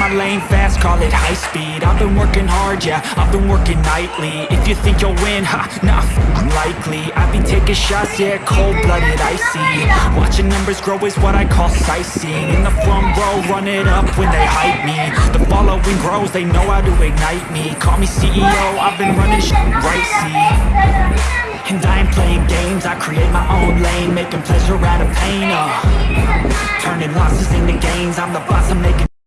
My lane fast, call it high speed. I've been working hard, yeah, I've been working nightly. If you think you'll win, ha, nah, likely. I've been taking shots, yeah, cold-blooded, icy. Watching numbers grow is what I call sightseeing. In the front row, run it up when they hype me. The following grows, they know how to ignite me. Call me CEO, I've been running shit right, see. And I ain't playing games, I create my own lane Making pleasure out of pain, uh. Turning losses into gains, I'm the boss, I'm making